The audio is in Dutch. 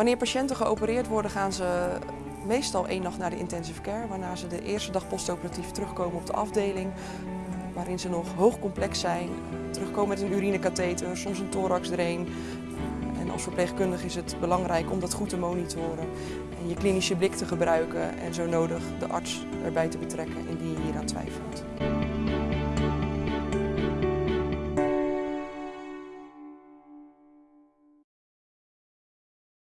Wanneer patiënten geopereerd worden gaan ze meestal één nacht naar de intensive care, waarna ze de eerste dag postoperatief terugkomen op de afdeling, waarin ze nog hoogcomplex zijn, terugkomen met een urinekatheter, soms een thoraxdrain. En als verpleegkundige is het belangrijk om dat goed te monitoren en je klinische blik te gebruiken en zo nodig de arts erbij te betrekken indien je hier aan twijfelt.